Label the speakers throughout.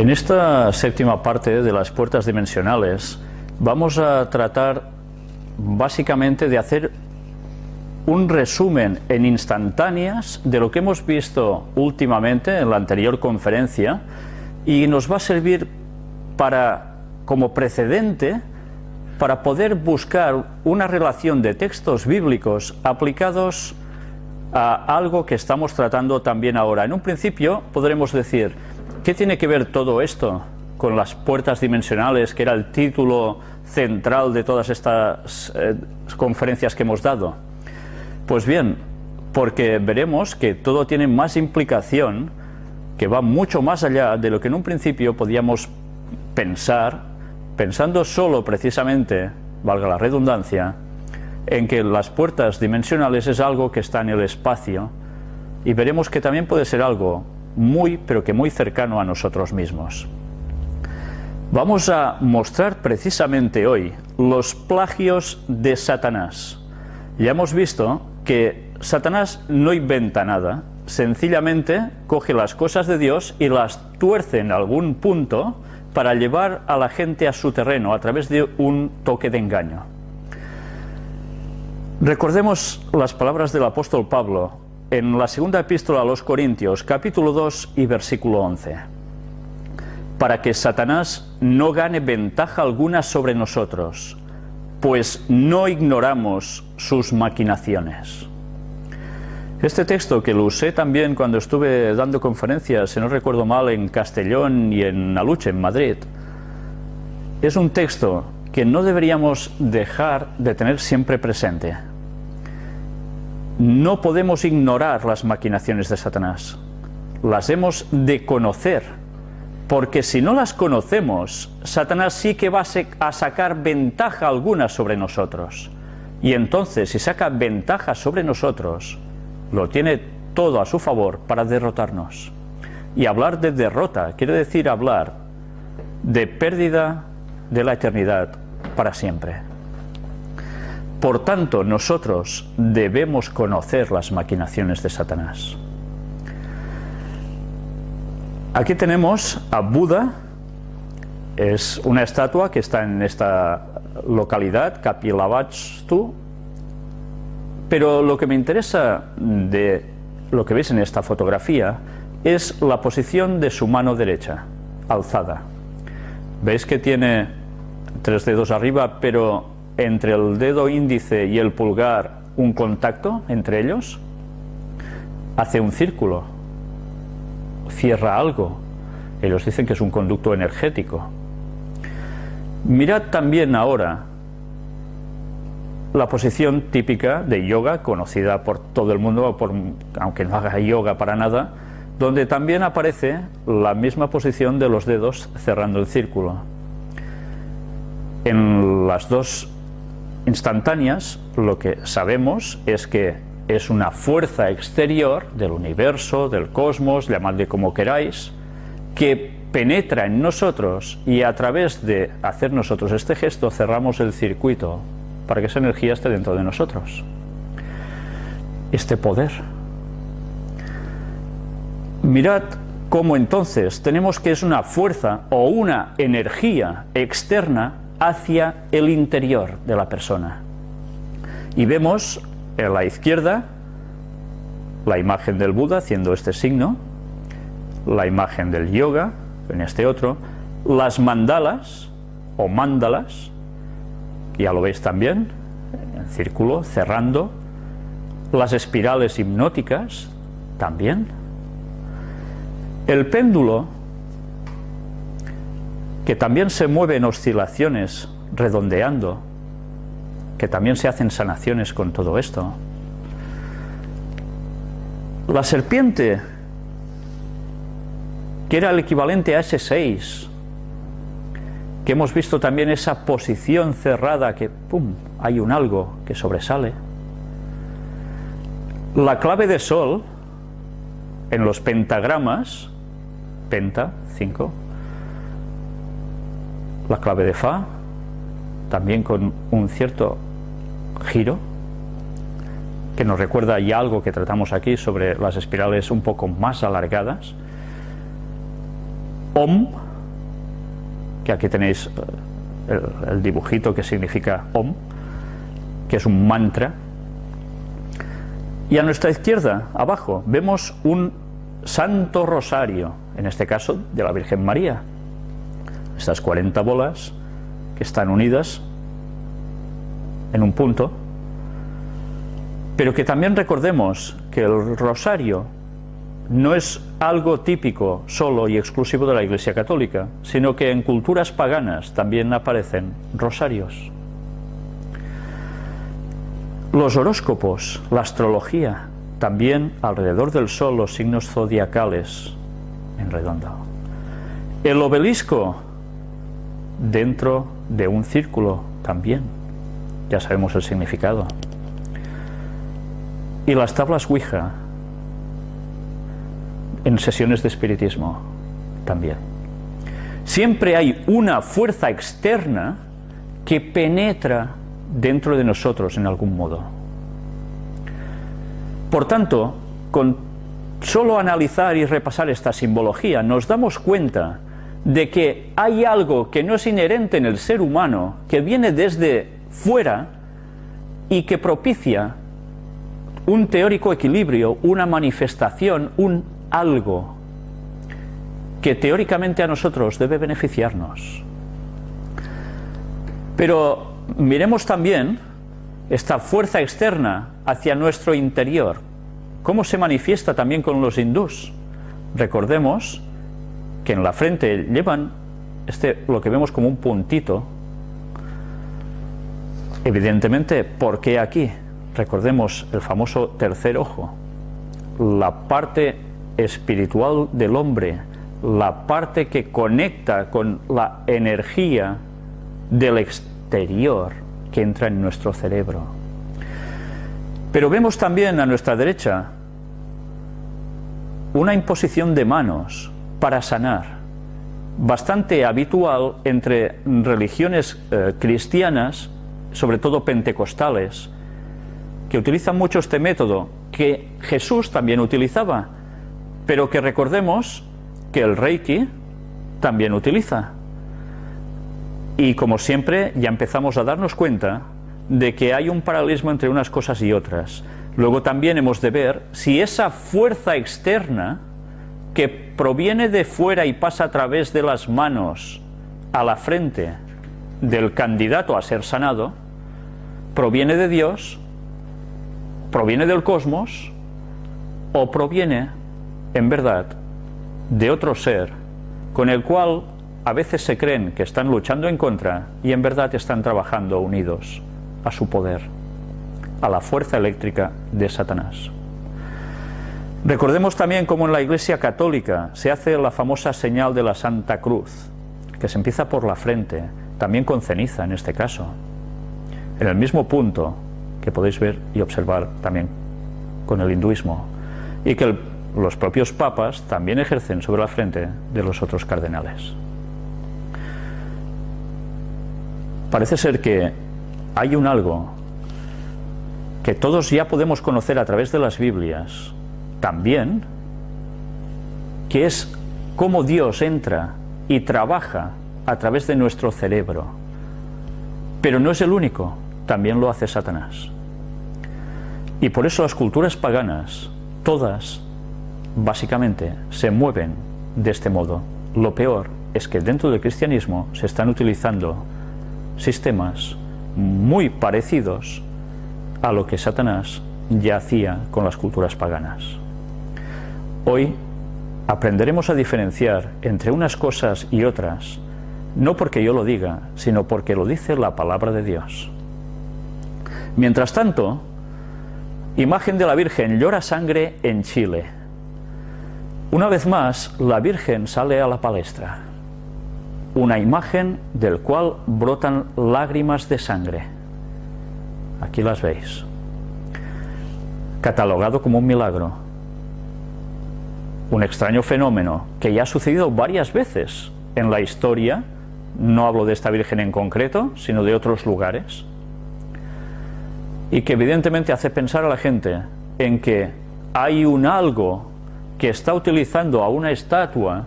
Speaker 1: En esta séptima parte de las puertas dimensionales vamos a tratar básicamente de hacer un resumen en instantáneas de lo que hemos visto últimamente en la anterior conferencia y nos va a servir para como precedente para poder buscar una relación de textos bíblicos aplicados a algo que estamos tratando también ahora. En un principio podremos decir, ¿qué tiene que ver todo esto con las puertas dimensionales, que era el título central de todas estas eh, conferencias que hemos dado? Pues bien, porque veremos que todo tiene más implicación, que va mucho más allá de lo que en un principio podíamos pensar pensando solo precisamente, valga la redundancia, en que las puertas dimensionales es algo que está en el espacio y veremos que también puede ser algo muy, pero que muy cercano a nosotros mismos. Vamos a mostrar precisamente hoy los plagios de Satanás. Ya hemos visto que Satanás no inventa nada, sencillamente coge las cosas de Dios y las tuerce en algún punto para llevar a la gente a su terreno a través de un toque de engaño. Recordemos las palabras del apóstol Pablo en la segunda epístola a los Corintios, capítulo 2 y versículo 11. Para que Satanás no gane ventaja alguna sobre nosotros, pues no ignoramos sus maquinaciones. Este texto, que lo usé también cuando estuve dando conferencias, si no recuerdo mal, en Castellón y en Aluche, en Madrid, es un texto que no deberíamos dejar de tener siempre presente. No podemos ignorar las maquinaciones de Satanás. Las hemos de conocer, porque si no las conocemos, Satanás sí que va a sacar ventaja alguna sobre nosotros. Y entonces, si saca ventaja sobre nosotros, lo tiene todo a su favor para derrotarnos. Y hablar de derrota quiere decir hablar de pérdida de la eternidad para siempre. Por tanto, nosotros debemos conocer las maquinaciones de Satanás. Aquí tenemos a Buda, es una estatua que está en esta localidad, Kapilavastu, pero lo que me interesa de lo que veis en esta fotografía es la posición de su mano derecha, alzada. ¿Veis que tiene tres dedos arriba, pero entre el dedo índice y el pulgar un contacto entre ellos? Hace un círculo, cierra algo. Ellos dicen que es un conducto energético. Mirad también ahora la posición típica de yoga, conocida por todo el mundo, aunque no haga yoga para nada, donde también aparece la misma posición de los dedos cerrando el círculo. En las dos instantáneas lo que sabemos es que es una fuerza exterior del universo, del cosmos, llamadle como queráis, que penetra en nosotros y a través de hacer nosotros este gesto cerramos el circuito para que esa energía esté dentro de nosotros. Este poder. Mirad cómo entonces tenemos que es una fuerza o una energía externa hacia el interior de la persona. Y vemos en la izquierda la imagen del Buda haciendo este signo, la imagen del yoga en este otro, las mandalas o mandalas ya lo veis también, en círculo, cerrando, las espirales hipnóticas también, el péndulo, que también se mueve en oscilaciones, redondeando, que también se hacen sanaciones con todo esto. La serpiente, que era el equivalente a ese 6, que hemos visto también esa posición cerrada que, ¡pum!, hay un algo que sobresale. La clave de sol en los pentagramas, penta, 5, la clave de fa, también con un cierto giro, que nos recuerda ya algo que tratamos aquí sobre las espirales un poco más alargadas, om, que aquí tenéis eh, el, el dibujito que significa Om, que es un mantra. Y a nuestra izquierda, abajo, vemos un Santo Rosario, en este caso de la Virgen María. Estas 40 bolas que están unidas en un punto, pero que también recordemos que el rosario no es algo típico solo y exclusivo de la Iglesia Católica, sino que en culturas paganas también aparecen rosarios. Los horóscopos, la astrología, también alrededor del Sol los signos zodiacales en redondo. El obelisco dentro de un círculo también, ya sabemos el significado. Y las tablas Ouija en sesiones de espiritismo también. Siempre hay una fuerza externa que penetra dentro de nosotros en algún modo. Por tanto, con solo analizar y repasar esta simbología, nos damos cuenta de que hay algo que no es inherente en el ser humano, que viene desde fuera y que propicia un teórico equilibrio, una manifestación, un algo que teóricamente a nosotros debe beneficiarnos. Pero miremos también esta fuerza externa hacia nuestro interior, cómo se manifiesta también con los hindús. Recordemos que en la frente llevan este, lo que vemos como un puntito. Evidentemente, ¿por qué aquí? Recordemos el famoso tercer ojo, la parte espiritual del hombre, la parte que conecta con la energía del exterior que entra en nuestro cerebro. Pero vemos también a nuestra derecha una imposición de manos para sanar, bastante habitual entre religiones eh, cristianas, sobre todo pentecostales, que utilizan mucho este método, que Jesús también utilizaba, pero que recordemos que el Reiki también utiliza. Y como siempre ya empezamos a darnos cuenta de que hay un paralelismo entre unas cosas y otras. Luego también hemos de ver si esa fuerza externa que proviene de fuera y pasa a través de las manos a la frente del candidato a ser sanado, proviene de Dios, proviene del cosmos o proviene en verdad, de otro ser con el cual a veces se creen que están luchando en contra y en verdad están trabajando unidos a su poder, a la fuerza eléctrica de Satanás. Recordemos también cómo en la Iglesia Católica se hace la famosa señal de la Santa Cruz, que se empieza por la frente, también con ceniza en este caso, en el mismo punto que podéis ver y observar también con el hinduismo, y que los propios papas también ejercen sobre la frente de los otros cardenales. Parece ser que hay un algo que todos ya podemos conocer a través de las Biblias, también, que es cómo Dios entra y trabaja a través de nuestro cerebro. Pero no es el único, también lo hace Satanás. Y por eso las culturas paganas, todas, básicamente se mueven de este modo. Lo peor es que dentro del cristianismo se están utilizando sistemas muy parecidos a lo que Satanás ya hacía con las culturas paganas. Hoy aprenderemos a diferenciar entre unas cosas y otras, no porque yo lo diga, sino porque lo dice la palabra de Dios. Mientras tanto, imagen de la Virgen llora sangre en Chile. Una vez más, la Virgen sale a la palestra, una imagen del cual brotan lágrimas de sangre. Aquí las veis. Catalogado como un milagro. Un extraño fenómeno que ya ha sucedido varias veces en la historia, no hablo de esta Virgen en concreto, sino de otros lugares, y que evidentemente hace pensar a la gente en que hay un algo que está utilizando a una estatua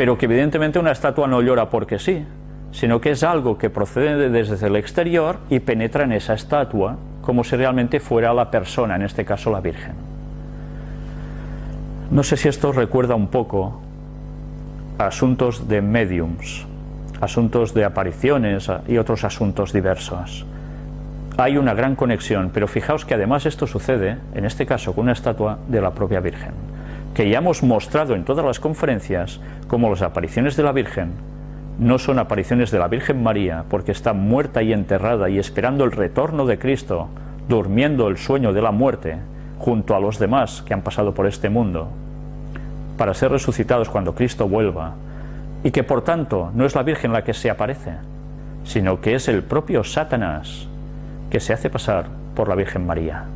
Speaker 1: pero que evidentemente una estatua no llora porque sí, sino que es algo que procede desde el exterior y penetra en esa estatua como si realmente fuera la persona, en este caso la Virgen. No sé si esto recuerda un poco asuntos de mediums, asuntos de apariciones y otros asuntos diversos. Hay una gran conexión, pero fijaos que además esto sucede, en este caso, con una estatua de la propia Virgen, que ya hemos mostrado en todas las conferencias como las apariciones de la Virgen no son apariciones de la Virgen María, porque está muerta y enterrada y esperando el retorno de Cristo, durmiendo el sueño de la muerte, junto a los demás que han pasado por este mundo, para ser resucitados cuando Cristo vuelva, y que por tanto no es la Virgen la que se aparece, sino que es el propio Satanás que se hace pasar por la Virgen María.